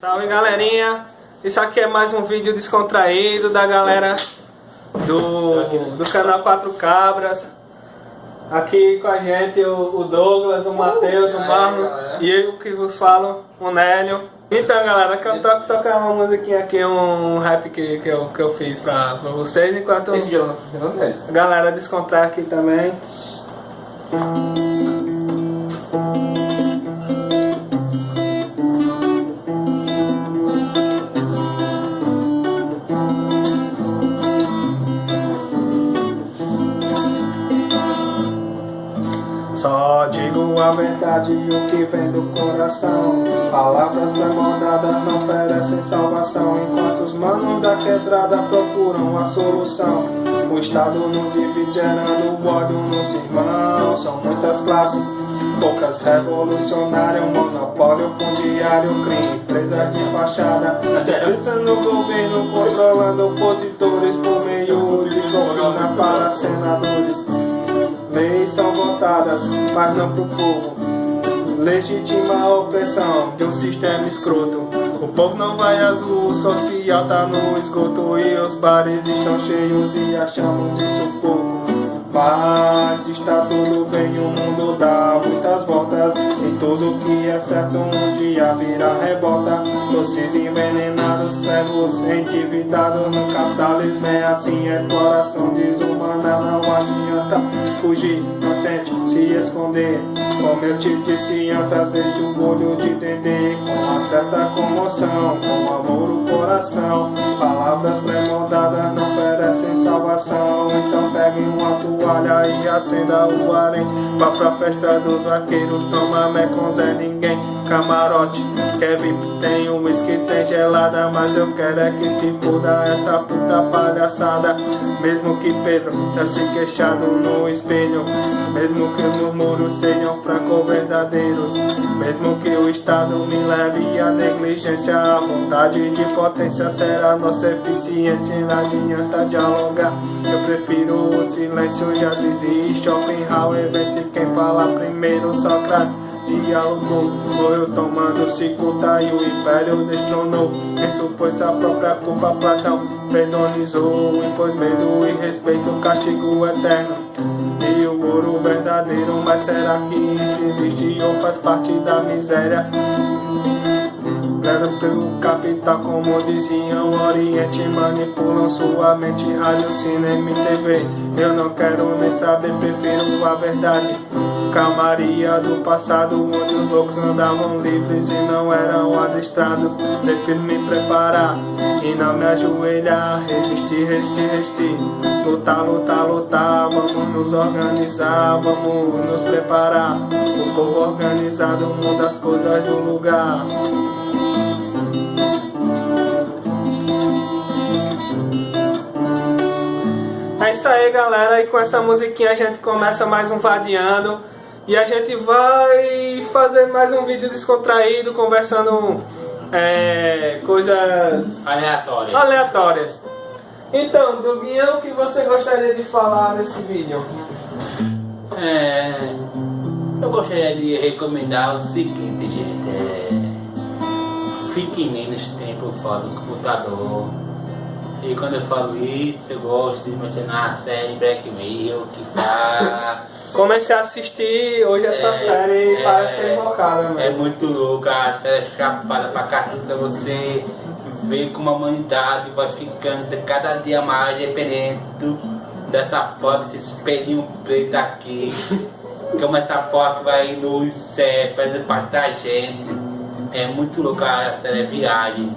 Salve galerinha, isso aqui é mais um vídeo descontraído da galera do, do canal Quatro Cabras. Aqui com a gente o, Douglas, o Matheus, o Marlon e eu que vos falo, o Nélio. Então galera, eu quero tocar uma musiquinha aqui, um rap que, que, eu, que eu fiz pra, pra vocês enquanto a galera descontrar aqui também. Só a verdade e o que vem do coração. Palavras pré-moldadas não oferecem salvação. Enquanto os manos da quebrada procuram a solução. O Estado não vive gerando ódio nos irmãos. São muitas classes, poucas revolucionárias. Monopólio fundiário, crime, empresa de fachada. Interesse no governo controlando opositores Por meio de propina para senadores Leis são votadas, mas não pro povo. Legítima a opressão de um sistema escroto. O povo não vai azul, o social tá no esgoto e os bares estão cheios e achamos isso pouco. Mas está tudo bem, o mundo dá muitas voltas. E tudo que é certo um dia vira revolta. Doces envenenados, cegos, endividados. No capitalismo É assim, exploração desumana, não adianta fugir se esconder. Como eu te disse antes, aceite o olho de dendê. Com uma certa comoção, com amor o coração. Palavras pré-moldadas não merecem salvação. Então pegue uma toalha e acenda o harém. Vá pra festa dos vaqueiros, toma mé com Zé Ninguém. Camarote, VIP, tem um whisky, tem gelada. Mas eu quero é que se foda essa puta palhaçada. Mesmo que Pedro tá se queixado no espelho. Mesmo que murmúrios sejam francos verdadeiros. Mesmo que o Estado me leve a negligência A vontade de potência será nossa eficiência. Não adianta dialogar, eu prefiro o silêncio. Já desiste Schopenhauer vence quem fala primeiro Sócrates dialogou Morreu tomando cicuta e o império destronou. Isso foi sua própria culpa Platão. Predonizou impôs medo e respeito Castigo eterno. E o ouro verdadeiro Mas será que isso existe ou faz parte da miséria? Leva pelo capital, como diziam Oriente Manipulam sua mente, rádio, cinema e TV Eu não quero nem saber, prefiro a verdade. Calmaria do passado, onde os loucos andavam livres e não eram adestrados. Prefiro me preparar e não me ajoelhar. Resistir, resistir, resistir Lutar, lutar, lutar Vamos nos organizar, vamos nos preparar. O povo organizado muda as coisas do lugar É isso aí galera, e com essa musiquinha a gente começa mais um Vadiando E a gente vai fazer mais um vídeo descontraído, conversando é, coisas aleatórias. aleatórias Então, Duguinha, o que você gostaria de falar nesse vídeo? É, eu gostaria de recomendar o seguinte, gente é, Fique menos tempo fora do computador e quando eu falo isso, eu gosto de mencionar a série Black Mirror, que tá... Comecei a assistir hoje essa é, série e é, parece invocada, mano. É muito louca, a série é chapada pra caceta, você vê como a humanidade vai ficando cada dia mais dependente dessa porta, desse espelhinho preto aqui. como essa porta vai no céu, fazendo parte da gente. É muito louca a série Viagem.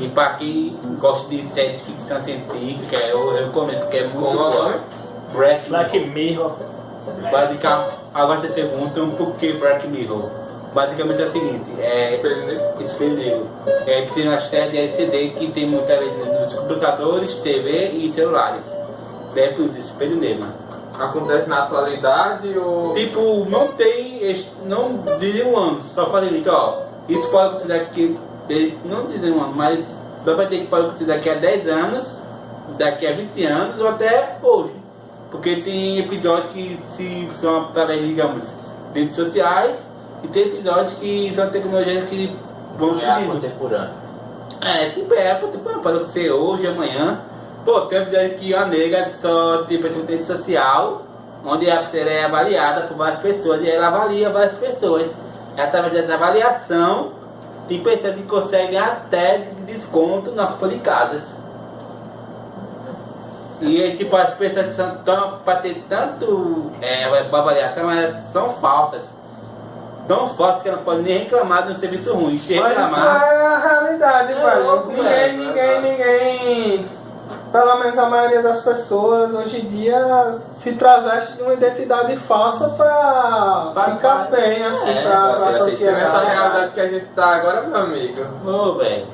E para quem gosta de série de ficção científica, eu recomendo, porque é muito boa. Black, Black Mirror. Basicamente, agora você pergunta por que Black Mirror. Basicamente é o seguinte, é Espelho Negro. Espelho Negro. É, tem uma série de LCD que tem muitas vezes nos computadores, TV e celulares. É por isso, Espelho Negro. Acontece na atualidade ou. Tipo, não tem. Não dizem um ano, só fazem isso, ó. Isso pode acontecer daqui não dizem um ano, mas dá pra ter que pode acontecer daqui a 10 anos, daqui a 20 anos ou até hoje. Porque tem episódios que se, são através, digamos, redes sociais e tem episódios que são tecnologias que vamos É seguindo. contemporâneo. É, tipo, é, tipo, pode acontecer hoje, amanhã. Pô, tem episódio que a nega só tem pessoa rede social, onde a pessoa é avaliada por várias pessoas e ela avalia várias pessoas. E através dessa avaliação, tem pessoas que conseguem até desconto na compra de casas. E aí, tipo, as pessoas são tão, pra ter tanto é, avaliação, elas são falsas. Tão falsas que ela não pode nem reclamar de um serviço ruim. Se Mas isso reclamar. é a realidade, É velho. louco, ninguém, velho. ninguém. Pelo menos a maioria das pessoas hoje em dia se traveste de uma identidade falsa pra Faz ficar parte. bem, assim, É, pra, pra pra ser aceito Nessa sociedade. realidade que a gente tá agora, meu amigo. Ô, velho.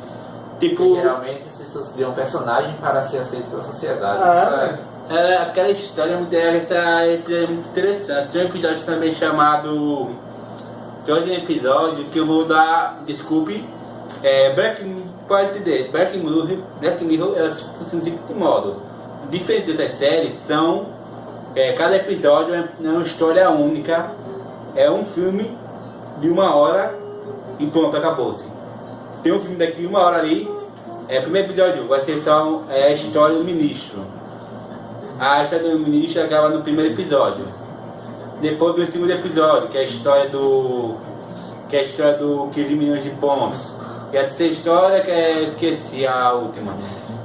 Porque Tipo, geralmente as pessoas criam um personagem para ser aceito pela sociedade. É, velho. é, aquela história muito, essa episódio é muito interessante. Tem um episódio também chamado. Tem outro episódio que eu vou dar. Desculpe. É, Black, pode entender. Black Mirror, Black Mirror elas funcionam seguinte modo. Diferente dessas séries, são. é, cada episódio é é uma história única. É um filme de uma hora e pronto, acabou-se. Tem um filme daqui, uma hora ali. É, primeiro episódio vai ser só é, a história do ministro. A história do ministro acaba no primeiro episódio. Depois vem o segundo episódio, que é a história do. que é a história do 15 milhões de pontos. E a terceira história que é. esqueci a última.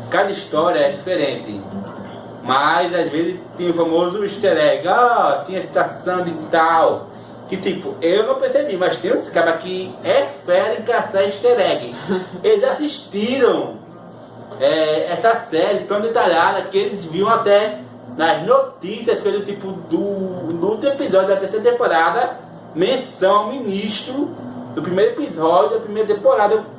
Cada história é diferente. Mas às vezes tem o famoso easter egg, ah, tinha citação de tal. Que tipo, eu não percebi, mas tem uns caras que é fera em caçar easter egg. Eles assistiram é, essa série tão detalhada que eles viam até nas notícias pelo tipo do, do último episódio da terceira temporada menção ao ministro do primeiro episódio da primeira temporada.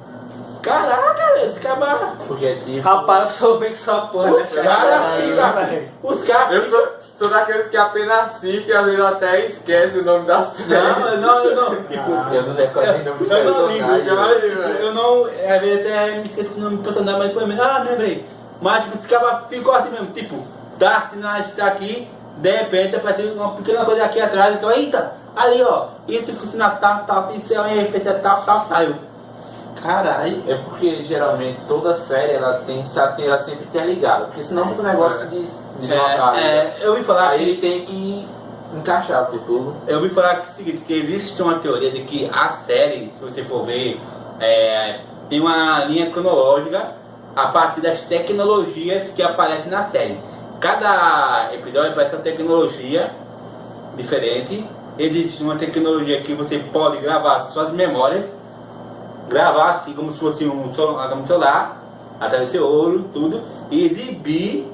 Caraca, velho, esse cara. Objetivo. Rapaz, eu sou bem que porra Os né, caras ficam. Os caras Eu sou, sou daqueles que apenas assistem e às vezes até esquece o nome da série. Não, não, eu não. Tipo, Eu não decoro nem nome do eu não ligo, tipo, eu não, às vezes até me esqueço do nome do personagem, mas depois, me- ah, lembrei. Mas tipo, esse cara ficou assim mesmo, tipo, tá assim, a gente tá aqui, de repente apareceu uma pequena coisa aqui atrás, então, eita, ali ó, isso funciona tal, tal, isso é uma referência tal, tal, tal. Caralho. É porque geralmente toda série ela tem que ela sempre ter ligado, porque senão fica um negócio de deslocado. É, é, eu ouvi falar Aí que ele tem que encaixar por tudo. Eu ouvi falar que é o seguinte, que existe uma teoria de que a série, se você for ver, é, tem uma linha cronológica a partir das tecnologias que aparecem na série. Cada episódio aparece uma tecnologia diferente. Existe uma tecnologia que você pode gravar suas memórias, gravar assim como se fosse um celular, um celular através do seu olho, tudo, e exibir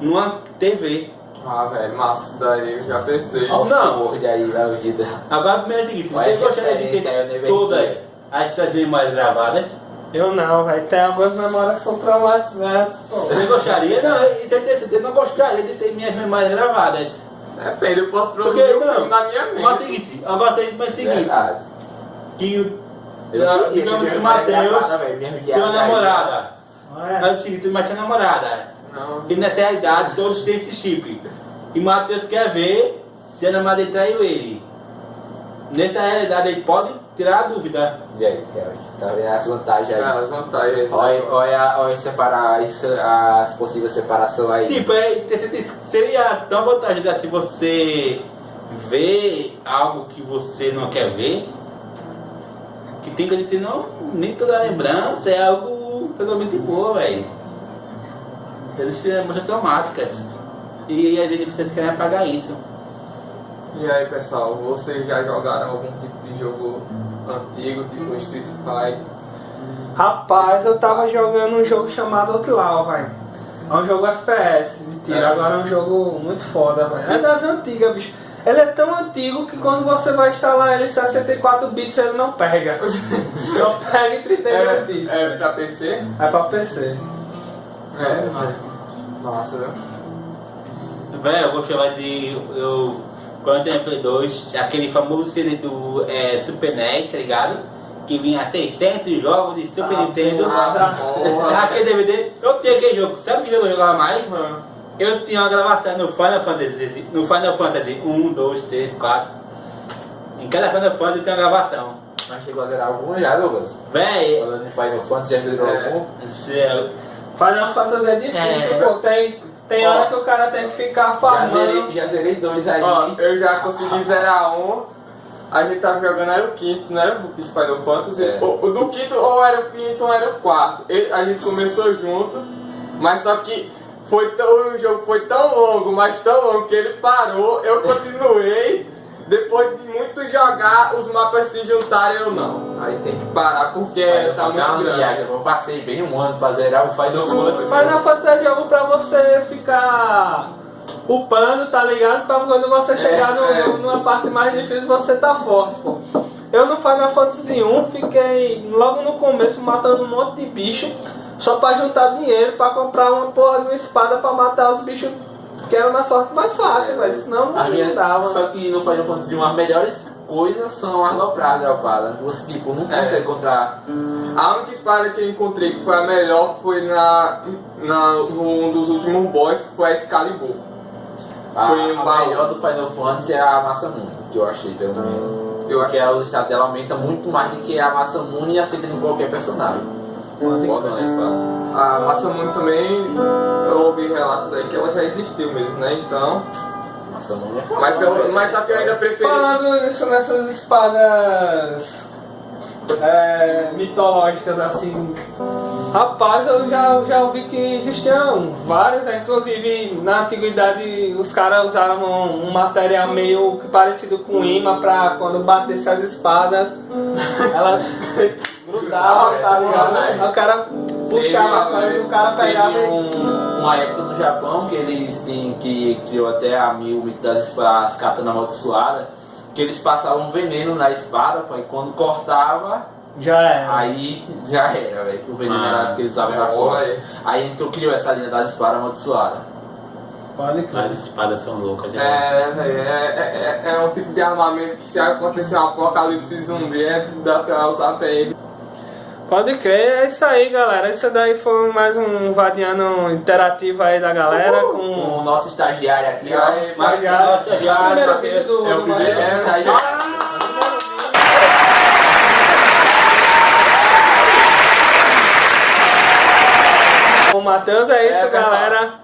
numa TV. Ah, velho, massa daí, eu já pensei. Olha o Não. Sword aí da vida. Agora, primeiro é o seguinte, você gostaria de ter todas as suas memórias gravadas? Eu não, velho. Tem algumas memórias que são traumatizantes, pô. Você gostaria? Não, eu, eu, eu, eu não gostaria de ter minhas memórias gravadas. Depende, eu posso Porque, produzir um não, filme na minha mas é o mente. seguinte, gostaria de o seguinte, Verdade. que o- Eu ter que o Matheus tem uma namorada. É. Mas é o seguinte, mas tinha namorada. Não. E nessa realidade todos têm esse chip. E o Matheus quer ver se a namorada traiu ele. Nessa realidade ele pode tirar a dúvida. E aí, Kelvin? Tá vendo as vantagens aí? Ah, as vantagens. Olha, olha, olha separar as possíveis separações aí. Tipo, é, seria tão vantajoso assim você ver algo que você não quer ver, que tem que dizer, não, nem toda lembrança é algo totalmente boa, velho. Eles têm emoções traumáticas. E às vezes vocês querem apagar isso. E aí, pessoal, vocês já jogaram algum tipo de jogo antigo, tipo Street Fighter? Rapaz, eu tava jogando um jogo chamado Outlaw, velho. É um jogo FPS de tiro, É. agora é um jogo muito foda, velho. É das antigas, bicho. Ele é tão antigo que quando você vai instalar ele em 64 bits ele não pega. não pega em 32 bits. É, é pra PC? É pra PC. É, mas- Massa, né? Velho, eu vou chamar de. Eu, quando eu tenho Play 2, aquele famoso CD do é, Super NES, tá ligado? Que vinha 600 jogos de Super Ah, Nintendo. Ah, porra. Aquele DVD, eu tenho aquele jogo. Sabe que jogo eu jogava mais? Eu tinha uma gravação no Final Fantasy, no Final Fantasy 1, 2, 3, 4. Em cada Final Fantasy tem uma gravação. Mas chegou a zerar algum já, Douglas? Véi, Falando em Final Fantasy, já zerou É. algum? céu. Final Fantasy é difícil, É. pô. Tem, tem hora que o cara tem que ficar Já zerei, já zerei dois aí. Ó, eu já consegui zerar um. A gente tava jogando, era o quinto, não era o quinto Final Fantasy. É. O, o do quinto ou era o quinto ou era o quarto. Ele- a gente começou junto, mas só que foi tão, o jogo foi tão longo, mas tão longo que ele parou, eu continuei. Depois de muito jogar, os mapas se juntaram eu não. Aí tem que parar porque Vai tá muito grande. viagem. Eu passei bem um ano pra zerar o Final Fantasy. Final Fantasy é jogo pra você ficar upando, tá ligado? Pra quando você chegar no- é. numa parte mais difícil você tá forte, pô. Eu no Final Fantasy 1 fiquei logo no começo matando um monte de bicho só pra juntar dinheiro pra comprar uma porra de uma espada pra matar os bichos que era uma sorte mais fácil, velho. Senão A não minha, dava. só que no Final Fantasy 1 as melhores coisas são as dropadas, dropada. Você tipo, não É. consegue encontrar. A única espada que eu encontrei que foi a melhor foi na, na num dos últimos boss, que foi a Excalibur. A, Foi um a baú. melhor do Final Fantasy é a Massamune, que eu achei pelo menos. Eu Porque achei. o estado dela aumenta muito mais do que a Massamune e aceita em qualquer personagem. Foda na espada. A Massamune também, eu ouvi relatos aí que ela já existiu mesmo, né? Então. Massamune é foda. Mas, eu, mas só que eu ainda preferi. Falando nisso nessas espadas é, mitológicas assim, rapaz, eu já, já ouvi que existiam várias, né? inclusive na antiguidade os caras usavam um material meio que parecido com imã pra quando batesse as espadas, elas grudavam, tá ligado? Aí o cara puxava a frente e o cara pegava e. um, uma época no Japão que eles têm, que criou até a mil das espadas, katana amaldiçoada, que eles passavam veneno na espada, e quando cortava, Já era. aí já era, velho, que o veneno Ah, era que eles usavam pra é, fora. Aí então criou essa linha das espadas amaldiçoadas. Pode crer. As espadas são loucas. né? É, velho, é, é, é um tipo de armamento que se acontecer um apocalipse zumbi, é, dá pra usar até ele. Pode crer, é isso aí, galera. Isso daí foi mais um Vadiano interativo aí da galera Com o com nosso estagiário aqui, E ó. aí, estagiário. Nossa, já, Primeiro do É o primeiro Matheus. estagiário. O Matheus é isso, É, galera.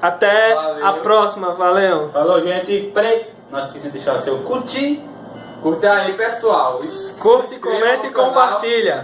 Até Valeu. a próxima, valeu. Falou, gente. Peraí. Não esqueça de deixar o seu curtir. Curte aí, pessoal. Curte, comenta e compartilha.